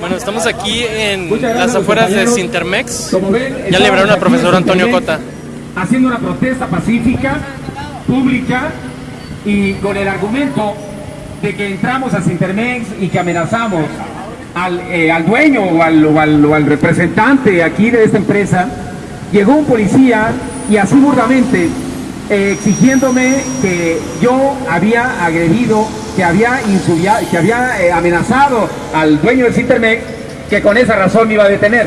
Bueno, estamos aquí en las afueras de Sintermex. Ya libraron al profesor Antonio Cota. Haciendo una protesta pacífica, pública y con el argumento de que entramos a Sintermex y que amenazamos al, eh, al dueño o al, o al- o al representante aquí de esta empresa, llegó un policía y así burdamente eh, exigiéndome que yo había agredido, que había, que había eh, amenazado al dueño del Sintermex, que con esa razón me iba a detener.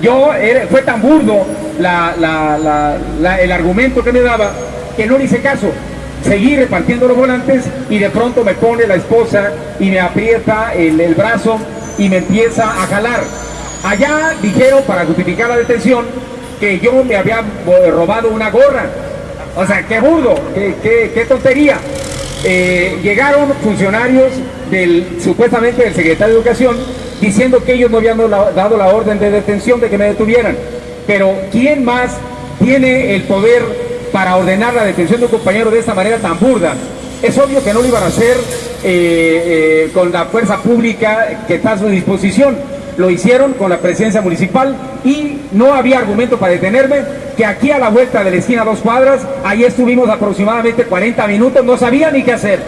Yo, fue tan burdo el argumento que me daba que no le hice caso. Seguí repartiendo los volantes y de pronto me pone la esposa y me aprieta el, el brazo y me empieza a jalar. Allá dijeron para justificar la detención que yo me había eh, robado una gorra. O sea, qué burdo, qué, qué- qué tontería. Eh, llegaron funcionarios del supuestamente del secretario de Educación diciendo que ellos no habían dado la- orden de detención de que me detuvieran. Pero ¿quién más tiene el poder para ordenar la detención de un compañero de esta manera tan burda? Es obvio que no lo iban a hacer eh, eh, con la fuerza pública que está a su disposición. Lo hicieron con la presidencia municipal y no había argumento para detenerme, que aquí a la vuelta de la esquina dos cuadras, ahí estuvimos aproximadamente 40 minutos, no sabía ni qué hacer.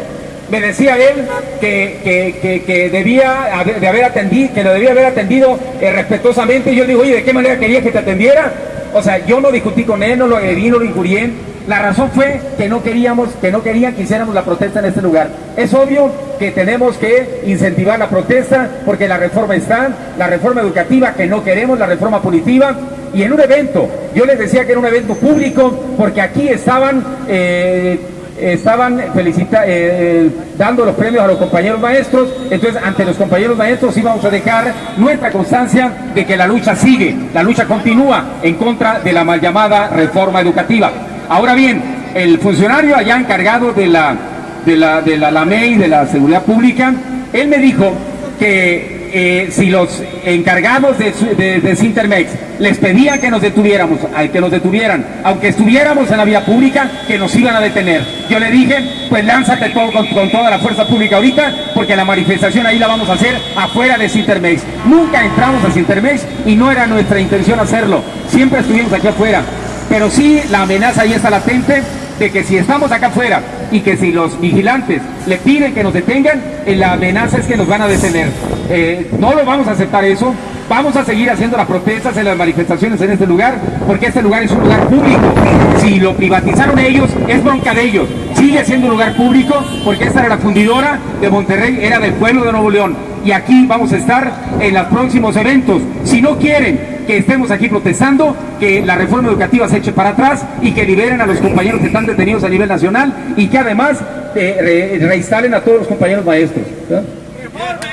Me decía él que, que- que- debía de haber atendido, que lo debía haber atendido eh, respetuosamente. Y yo le digo, oye, ¿de qué manera quería que te atendiera? O sea, yo no discutí con él, no lo agredí, no lo injurié. La razón fue que no queríamos, que no querían que hiciéramos la protesta en este lugar. Es obvio que tenemos que incentivar la protesta porque la reforma está, la reforma educativa que no queremos, la reforma punitiva. Y en un evento, yo les decía que era un evento público porque aquí estaban... eh, estaban eh, eh, dando los premios a los compañeros maestros, entonces ante los compañeros maestros íbamos a dejar nuestra constancia de que la lucha sigue, la lucha continúa en contra de la mal llamada reforma educativa. Ahora bien, el funcionario allá encargado de la, de la, de la, la MEI, de la seguridad pública, él me dijo que eh, si los encargados de, de, Sintermex les pedían que nos detuviéramos, que nos detuvieran, aunque estuviéramos en la vía pública, que nos iban a detener. Yo le dije, pues lánzate con, con toda la fuerza pública ahorita, porque la manifestación ahí la vamos a hacer afuera de Sintermex. Nunca entramos a Sintermex y no era nuestra intención hacerlo. Siempre estuvimos aquí afuera. Pero sí, la amenaza ahí está latente de que si estamos acá afuera y que si los vigilantes le piden que nos detengan, eh, la amenaza es que nos van a detener. Eh, no lo vamos a aceptar eso. Vamos a seguir haciendo las protestas en las manifestaciones en este lugar, porque este lugar es un lugar público. Si lo privatizaron ellos, es bronca de ellos. Sigue siendo un lugar público, porque esta era la fundidora de Monterrey, era del pueblo de Nuevo León. Y aquí vamos a estar en los próximos eventos. Si no quieren que estemos aquí protestando, que la reforma educativa se eche para atrás y que liberen a los compañeros que están detenidos a nivel nacional y que además eh, re- reinstalen a todos los compañeros maestros. ¿verdad?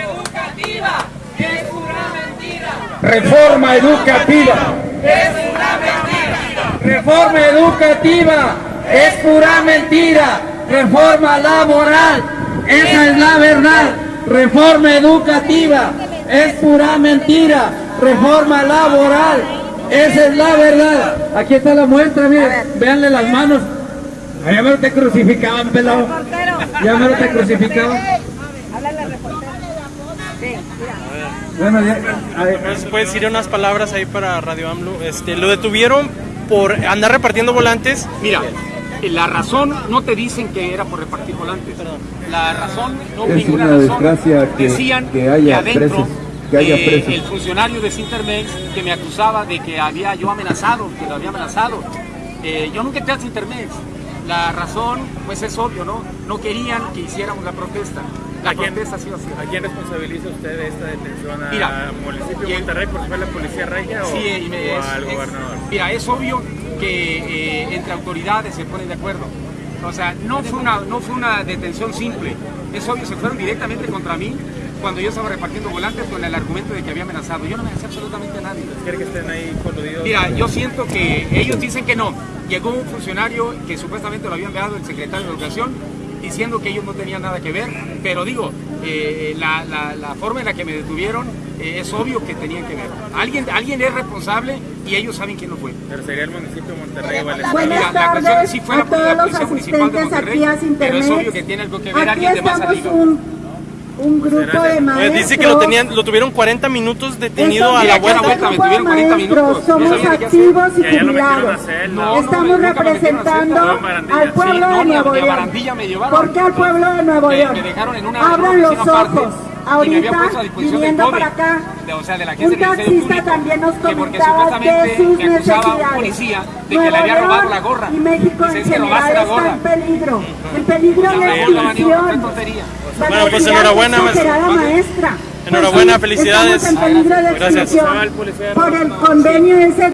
educativa es pura mentira. Reforma educativa. Es pura mentira. Reforma educativa es pura mentira. Reforma laboral, esa es la verdad. Reforma educativa es pura mentira. Reforma laboral, esa es la verdad. Aquí está la muestra, miren, véanle las manos. Ya me lo te crucificaban, pelado. Ya me lo te crucificaban. Bueno, ya, a ver. ¿Nos puedes decir unas palabras ahí para Radio AMLO? Este, lo detuvieron por andar repartiendo volantes. Mira, la razón no te dicen que era por repartir volantes. La razón, no Es ninguna una razón. desgracia que- Decían que haya adentro, presos, que haya eh, presos. el funcionario de Sintermex que me acusaba de que había yo amenazado, que lo había amenazado. Eh, yo nunca entré a Sintermex. La razón, pues es obvio, ¿no? No querían que hiciéramos la protesta. La ¿A quién, protesta sí o sí. ¿A quién responsabiliza usted de esta detención? ¿A Mira, municipio de Monterrey por fue la policía regia o, Sí, y me- o es- al es- gobernador? Mira, es obvio que eh, entre autoridades se ponen de acuerdo. O sea, no fue, una, no fue una detención simple. Es obvio, se fueron directamente contra mí cuando yo estaba repartiendo volantes con el argumento de que había amenazado. Yo no amenacé absolutamente a nadie. ¿Quiere que estén ahí coludidos? Mira, yo siento que ellos dicen que no. Llegó un funcionario que supuestamente lo había enviado el secretario de Educación diciendo que ellos no tenían nada que ver, pero digo, eh, la, la- la forma en la que me detuvieron eh, es obvio que tenían que ver. Alguien, alguien es responsable y ellos saben quién no fue. Pero sería el municipio de Monterrey. Buenas Mira, la cuestión tardes sí fue la, a todos la los Policía Municipal de asistentes Monterrey, aquí a pero es obvio que tiene algo que ver Aquí alguien de más estamos arriba. un, un grupo de maestros. dice que lo tenían, lo tuvieron 40 minutos detenido a la vuelta. vuelta. me grupo de tuvieron 40 maestros minutos. somos activos y jubilados. Estamos representando al pueblo Sí, de Nuevo León. ¿Por qué al pueblo de Nuevo Me- León? Abran los ojos. Ahorita, viniendo para acá, de- o sea, de la un taxista Público, también nos que comentaba de sus necesidades. policía de que Nuevo le había robado la gorra. Y México Dice, en "Es que general la está gorra". en peligro. En peligro La la gorra, digo, qué extinción. tontería. La Bueno, pues, enhorabuena, de maestra. Enhorabuena, Pues sí, felicidades. Peligro de Gracias. por el convenio ese